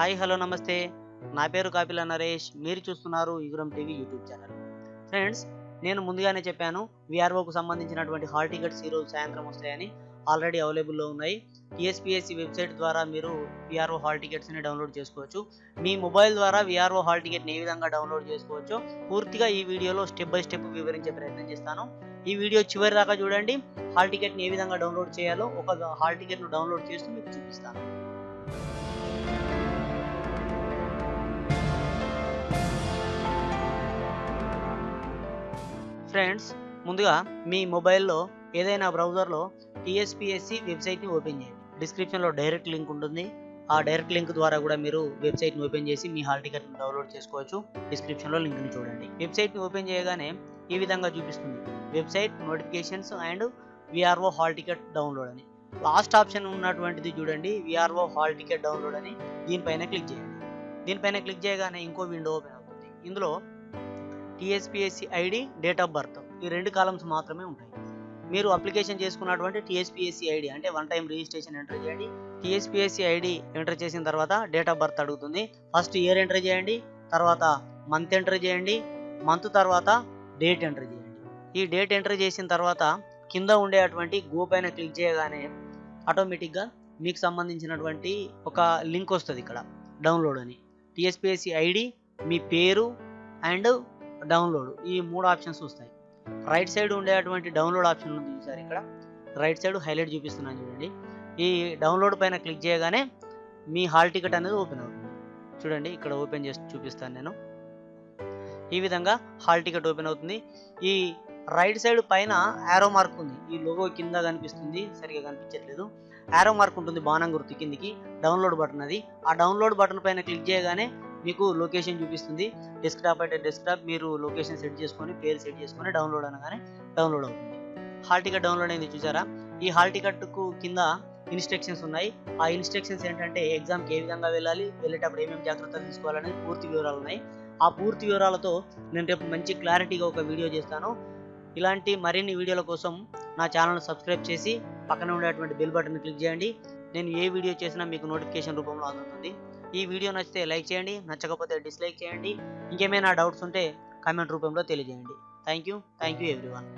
Hi hello నమస్తే. నా పేరు కాపిల నరేష్. మీరు చూస్తున్నారు Yuguram TV YouTube channel. Friends నేను ముందుగానే చెప్పాను విఆర్ఓకు సంబంధించినటువంటి హాల్ టికెట్స్ ఈరోజు సాయంత్రం వస్తాయని ఆల్రెడీ అవైలబుల్లో ఉన్నాయి. టీఎస్పీఎస్సీ వెబ్సైట్ ద్వారా మీరు విఆర్ఓ హాల్ టికెట్స్ని డౌన్లోడ్ చేసుకోవచ్చు. మీ మొబైల్ ద్వారా విఆర్ఓ హాల్ టికెట్ని ఏ విధంగా డౌన్లోడ్ చేసుకోవచ్చో పూర్తిగా ఈ వీడియోలో స్టెప్ బై స్టెప్ వివరించే ప్రయత్నం చేస్తాను. ఈ వీడియో చివరి దాకా చూడండి. హాల్ టికెట్ని ఏ విధంగా డౌన్లోడ్ చేయాలో ఒక హాల్ టికెట్ను డౌన్లోడ్ చేస్తూ మీకు చూపిస్తాను. ఫ్రెండ్స్ ముందుగా మీ మొబైల్లో ఏదైనా బ్రౌజర్లో టీఎస్పిఎస్సి వెబ్సైట్ని ఓపెన్ చేయండి. డిస్క్రిప్షన్లో డైరెక్ట్ లింక్ ఉంటుంది. ఆ డైరెక్ట్ లింక్ ద్వారా కూడా మీరు వెబ్సైట్ని ఓపెన్ చేసి మీ హాల్ టికెట్ని డౌన్లోడ్ చేసుకోవచ్చు. డిస్క్రిప్షన్లో లింక్ని చూడండి. వెబ్సైట్ని ఓపెన్ చేయగానే ఈ విధంగా చూపిస్తుంది. Website notifications and VRO hall ticket download అని. లాస్ట్ ఆప్షన్ ఉన్నటువంటిది చూడండి. విఆర్ఓ హాల్ టికెట్ డౌన్లోడ్ అని. దీనిపైన క్లిక్ చేయండి. దీనిపైన క్లిక్ చేయగానే ఇంకో విండో ఓపెన్ అవుతుంది. ఇందులో TSPSC ID date of birth ఈ రెండు కాలమ్స్ మాత్రమే ఉంటాయి. మీరు అప్లికేషన్ చేసుకున్నటువంటి టీఎస్పిఎస్సి ఐడి అంటే వన్ టైం రిజిస్ట్రేషన్ ఎంటర్ చేయండి. టీఎస్పిఎస్సి ఐడి ఎంటర్ చేసిన తర్వాత డేట్ ఆఫ్ బర్త్ అడుగుతుంది. ఫస్ట్ ఇయర్ ఎంటర్ చేయండి తర్వాత మంత్ ఎంటర్ చేయండి మంత్ తర్వాత డేట్ ఎంటర్ చేయండి. ఈ డేట్ ఎంటర్ చేసిన తర్వాత కింద ఉండేటువంటి గో పైన క్లిక్ చేయగానే ఆటోమేటిక్గా మీకు సంబంధించినటువంటి ఒక లింక్ వస్తుంది ఇక్కడ డౌన్లోడ్ అని. టీఎస్పిఎస్సి ఐడి మీ పేరు అండ్ డౌన్లోడ్. ఈ మూడు ఆప్షన్స్ వస్తాయి. రైట్ సైడ్ ఉండేటువంటి డౌన్లోడ్ ఆప్షన్ ఉంది చూసారు ఇక్కడ. రైట్ సైడ్ హైలైట్ చూపిస్తున్నాను చూడండి. ఈ డౌన్లోడ్ పైన క్లిక్ చేయగానే మీ హాల్ టికెట్ అనేది ఓపెన్ అవుతుంది. చూడండి ఇక్కడ ఓపెన్ చేసి చూపిస్తాను నేను. ఈ విధంగా హాల్ టికెట్ ఓపెన్ అవుతుంది. ఈ రైట్ సైడ్ పైన యారో మార్క్ ఉంది. ఈ లోగో కింద కనిపిస్తుంది. సరిగా కనిపించట్లేదు. యారో మార్క్ ఉంటుంది బాణం గుర్తు కిందికి. డౌన్లోడ్ బటన్ అది. ఆ డౌన్లోడ్ బటన్ పైన క్లిక్ చేయగానే మీకు లొకేషన్ చూపిస్తుంది. డెస్క్టాప్ అయితే డెస్క్టాప్ మీరు లొకేషన్ సెట్ చేసుకొని పేరు సెట్ చేసుకొని డౌన్లోడ్ అనగానే డౌన్లోడ్ అవుతుంది. హాల్ టికెట్ డౌన్లోడ్ అయింది చూసారా? ఈ హాల్ టికెట్కు కింద ఇన్స్ట్రక్షన్స్ ఉన్నాయి. ఆ ఇన్స్ట్రక్షన్స్ ఏంటంటే ఎగ్జామ్కి ఏ విధంగా వెళ్ళాలి వెళ్ళేటప్పుడు ఏమేమి జాగ్రత్తలు తీసుకోవాలనేది పూర్తి వివరాలు ఉన్నాయి. ఆ పూర్తి వివరాలతో నేను రేపు మంచి క్లారిటీగా ఒక వీడియో చేస్తాను. ఇలాంటి మరిన్ని వీడియోల కోసం నా ఛానల్ను సబ్స్క్రైబ్ చేసి పక్కన ఉండేటువంటి బెల్ బటన్ క్లిక్ చేయండి. నేను ఏ వీడియో చేసినా మీకు నోటిఫికేషన్ రూపంలో అందుతుంది. ఈ వీడియో నచ్చితే లైక్ చేయండి నచ్చకపోతే డిస్లైక్ చేయండి. ఇంకేమైనా డౌట్స్ ఉంటే కామెంట్ రూపంలో తెలియజేయండి. Thank you thank you everyone